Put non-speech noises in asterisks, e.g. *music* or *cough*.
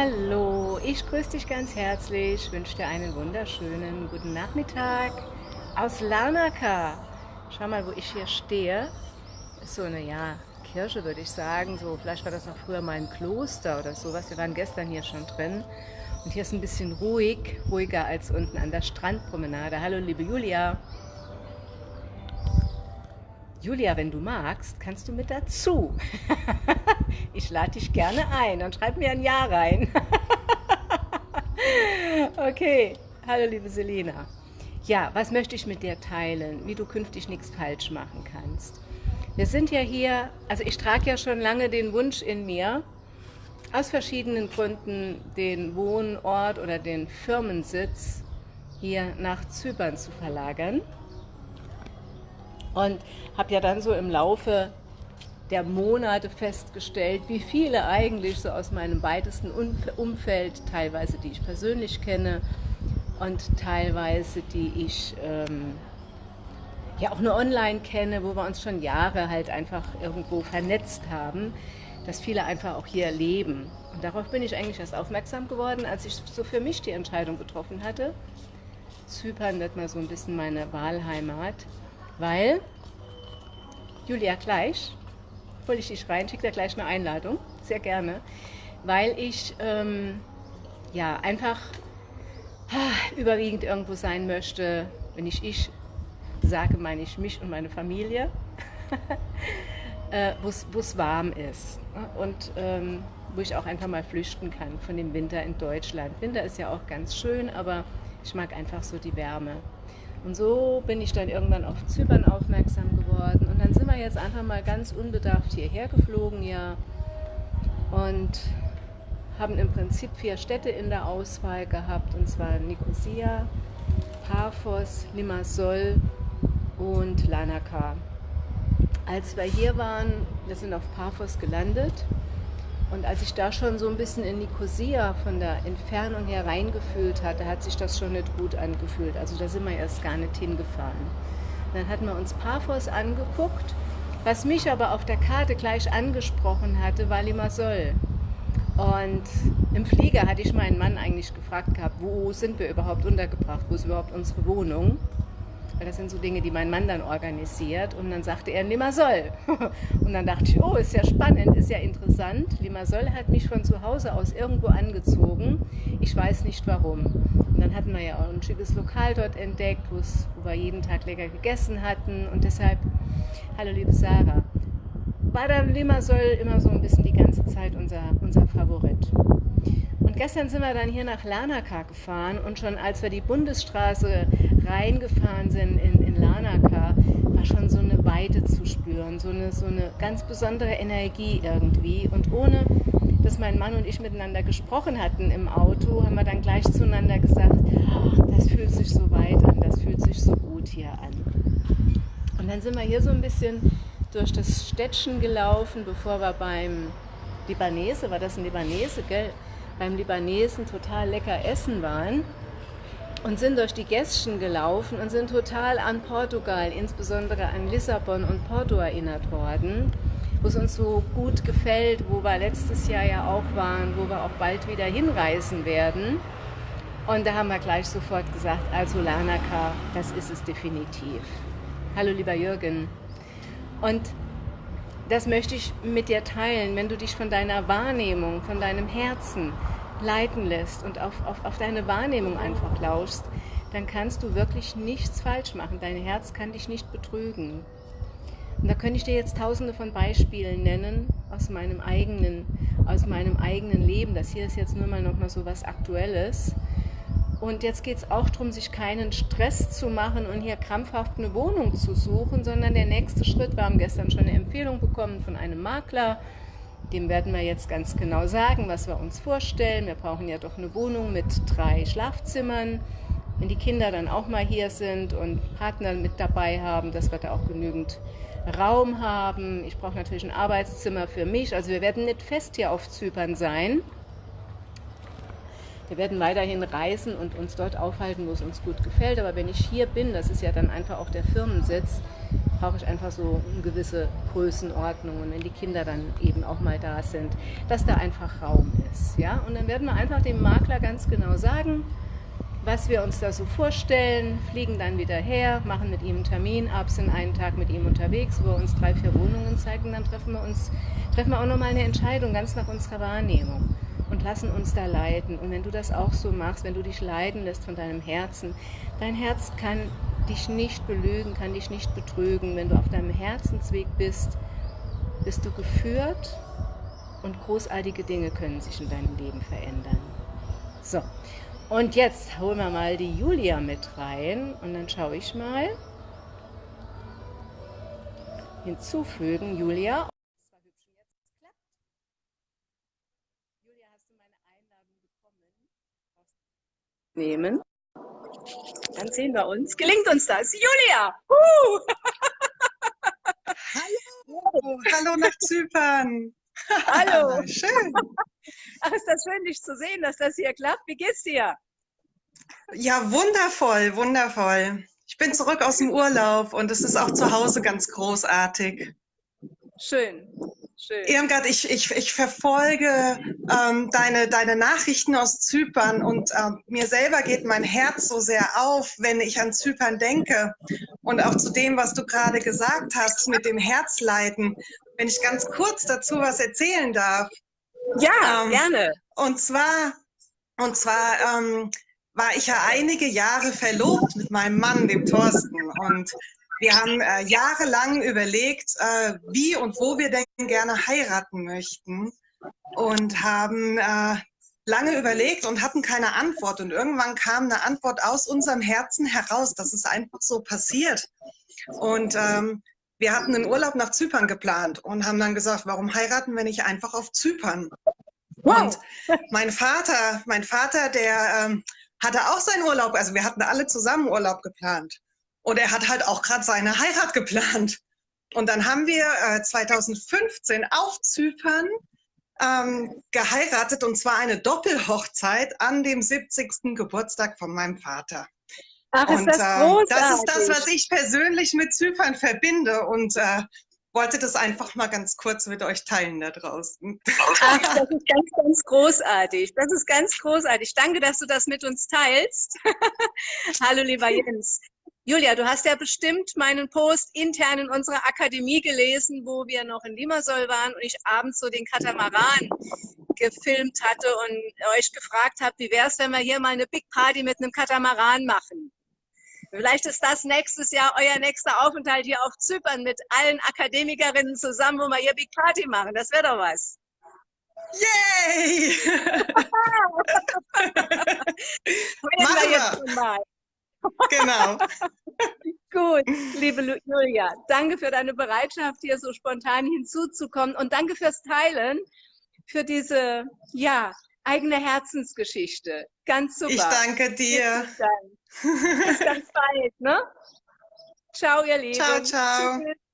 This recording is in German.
Hallo, ich grüße dich ganz herzlich, wünsche dir einen wunderschönen guten Nachmittag aus Larnaca. Schau mal, wo ich hier stehe. Ist so eine, ja, Kirche würde ich sagen. So, vielleicht war das auch früher mal ein Kloster oder sowas. Wir waren gestern hier schon drin. Und hier ist ein bisschen ruhig, ruhiger als unten an der Strandpromenade. Hallo, liebe Julia. Julia, wenn du magst, kannst du mit dazu. *laughs* ich lade dich gerne ein und schreib mir ein Ja rein. *laughs* okay, hallo liebe Selina. Ja, was möchte ich mit dir teilen, wie du künftig nichts falsch machen kannst. Wir sind ja hier, also ich trage ja schon lange den Wunsch in mir, aus verschiedenen Gründen den Wohnort oder den Firmensitz hier nach Zypern zu verlagern. Und habe ja dann so im Laufe der Monate festgestellt, wie viele eigentlich so aus meinem weitesten Umfeld, teilweise die ich persönlich kenne und teilweise die ich ähm, ja auch nur online kenne, wo wir uns schon Jahre halt einfach irgendwo vernetzt haben, dass viele einfach auch hier leben. Und darauf bin ich eigentlich erst aufmerksam geworden, als ich so für mich die Entscheidung getroffen hatte. Zypern wird mal so ein bisschen meine Wahlheimat, weil Julia gleich, hole ich dich rein, schicke dir gleich eine Einladung, sehr gerne, weil ich ähm, ja einfach ah, überwiegend irgendwo sein möchte, wenn ich ich sage, meine ich mich und meine Familie, *laughs* äh, wo es warm ist ne? und ähm, wo ich auch einfach mal flüchten kann von dem Winter in Deutschland. Winter ist ja auch ganz schön, aber ich mag einfach so die Wärme. Und so bin ich dann irgendwann auf Zypern aufmerksam geworden. Und dann sind wir jetzt einfach mal ganz unbedarft hierher geflogen, ja. Und haben im Prinzip vier Städte in der Auswahl gehabt, und zwar Nicosia, Paphos, Limassol und Lanaka. Als wir hier waren, wir sind auf Paphos gelandet und als ich da schon so ein bisschen in Nicosia von der Entfernung her reingefühlt hatte, hat sich das schon nicht gut angefühlt. Also da sind wir erst gar nicht hingefahren. Dann hatten wir uns Paphos angeguckt. Was mich aber auf der Karte gleich angesprochen hatte, war Limassol. Und im Flieger hatte ich meinen Mann eigentlich gefragt gehabt, wo sind wir überhaupt untergebracht, wo ist überhaupt unsere Wohnung? Weil das sind so Dinge, die mein Mann dann organisiert. Und dann sagte er Limassol. *laughs* Und dann dachte ich, oh, ist ja spannend, ist ja interessant. Limassol hat mich von zu Hause aus irgendwo angezogen. Ich weiß nicht warum. Und dann hatten wir ja auch ein schickes Lokal dort entdeckt, wo wir jeden Tag lecker gegessen hatten. Und deshalb, hallo liebe Sarah, dann Limassol immer so ein bisschen die ganze Zeit unser, unser Favorit. Und gestern sind wir dann hier nach Larnaca gefahren und schon als wir die Bundesstraße reingefahren sind in, in Larnaca, war schon so eine Weite zu spüren, so eine, so eine ganz besondere Energie irgendwie. Und ohne, dass mein Mann und ich miteinander gesprochen hatten im Auto, haben wir dann gleich zueinander gesagt, oh, das fühlt sich so weit an, das fühlt sich so gut hier an. Und dann sind wir hier so ein bisschen durch das Städtchen gelaufen, bevor wir beim Libanese, war das ein Libanese, gell? beim Libanesen total lecker essen waren und sind durch die Gässchen gelaufen und sind total an Portugal, insbesondere an Lissabon und Porto erinnert worden, wo es uns so gut gefällt, wo wir letztes Jahr ja auch waren, wo wir auch bald wieder hinreisen werden. Und da haben wir gleich sofort gesagt, also Lanaka, das ist es definitiv. Hallo lieber Jürgen. Und das möchte ich mit dir teilen, wenn du dich von deiner Wahrnehmung, von deinem Herzen leiten lässt und auf, auf, auf deine Wahrnehmung einfach lauschst, dann kannst du wirklich nichts falsch machen. Dein Herz kann dich nicht betrügen. Und da könnte ich dir jetzt tausende von Beispielen nennen aus meinem eigenen, aus meinem eigenen Leben. Das hier ist jetzt nur mal noch mal so was Aktuelles. Und jetzt geht es auch darum, sich keinen Stress zu machen und hier krampfhaft eine Wohnung zu suchen, sondern der nächste Schritt, wir haben gestern schon eine Empfehlung bekommen von einem Makler, dem werden wir jetzt ganz genau sagen, was wir uns vorstellen. Wir brauchen ja doch eine Wohnung mit drei Schlafzimmern. Wenn die Kinder dann auch mal hier sind und Partner mit dabei haben, dass wir da auch genügend Raum haben. Ich brauche natürlich ein Arbeitszimmer für mich. Also wir werden nicht fest hier auf Zypern sein. Wir werden weiterhin reisen und uns dort aufhalten, wo es uns gut gefällt. Aber wenn ich hier bin, das ist ja dann einfach auch der Firmensitz, brauche ich einfach so eine gewisse Größenordnung und wenn die Kinder dann eben auch mal da sind, dass da einfach Raum ist. Ja? Und dann werden wir einfach dem Makler ganz genau sagen, was wir uns da so vorstellen, fliegen dann wieder her, machen mit ihm einen Termin ab, sind einen Tag mit ihm unterwegs, wo er uns drei, vier Wohnungen zeigt und dann treffen wir uns, treffen wir auch nochmal eine Entscheidung, ganz nach unserer Wahrnehmung und lassen uns da leiten. Und wenn du das auch so machst, wenn du dich leiten lässt von deinem Herzen, dein Herz kann dich nicht belügen, kann dich nicht betrügen. Wenn du auf deinem Herzensweg bist, bist du geführt und großartige Dinge können sich in deinem Leben verändern. So, und jetzt holen wir mal die Julia mit rein und dann schaue ich mal. Hinzufügen. Julia, hast du meine Einladung bekommen? Nehmen. Dann sehen wir uns. Gelingt uns das? Julia! Hallo! Hallo nach Zypern! Hallo! *laughs* Schön! Ach, ist das schön, dich zu sehen, dass das hier klappt. Wie geht's dir? Ja, wundervoll, wundervoll. Ich bin zurück aus dem Urlaub und es ist auch zu Hause ganz großartig. Schön. Schön. Irmgard, ich, ich, ich verfolge ähm, deine, deine Nachrichten aus Zypern und äh, mir selber geht mein Herz so sehr auf, wenn ich an Zypern denke. Und auch zu dem, was du gerade gesagt hast mit dem Herzleiden. Wenn ich ganz kurz dazu was erzählen darf. Ja, ähm, gerne. Und zwar, und zwar ähm, war ich ja einige Jahre verlobt mit meinem Mann, dem Thorsten. Und wir haben äh, jahrelang überlegt, äh, wie und wo wir denn gerne heiraten möchten und haben äh, lange überlegt und hatten keine Antwort. Und irgendwann kam eine Antwort aus unserem Herzen heraus, dass es einfach so passiert. Und ähm, wir hatten einen Urlaub nach Zypern geplant und haben dann gesagt, warum heiraten wir nicht einfach auf Zypern? Wow. Und mein Vater, mein Vater, der ähm, hatte auch seinen Urlaub, also wir hatten alle zusammen Urlaub geplant. Und er hat halt auch gerade seine Heirat geplant. Und dann haben wir äh, 2015 auf Zypern ähm, geheiratet und zwar eine Doppelhochzeit an dem 70. Geburtstag von meinem Vater. Ach, ist und, das großartig. Äh, das ist das, was ich persönlich mit Zypern verbinde und äh, wollte das einfach mal ganz kurz mit euch teilen da draußen. Ach, *laughs* das ist ganz, ganz großartig. Das ist ganz großartig. Danke, dass du das mit uns teilst. *laughs* Hallo, lieber Jens. Julia, du hast ja bestimmt meinen Post intern in unserer Akademie gelesen, wo wir noch in Limassol waren und ich abends so den Katamaran gefilmt hatte und euch gefragt habe, wie wäre es, wenn wir hier mal eine Big Party mit einem Katamaran machen? Vielleicht ist das nächstes Jahr euer nächster Aufenthalt hier auf Zypern mit allen Akademikerinnen zusammen, wo wir hier Big Party machen. Das wäre doch was. Yay! *laughs* *laughs* Machen wir jetzt mal. Genau. *laughs* Gut, liebe Julia, danke für deine Bereitschaft, hier so spontan hinzuzukommen und danke fürs Teilen, für diese, ja, eigene Herzensgeschichte. Ganz super. Ich danke dir. Bis ganz bald, ne? Ciao, ihr Lieben. Ciao, ciao. Tschüss.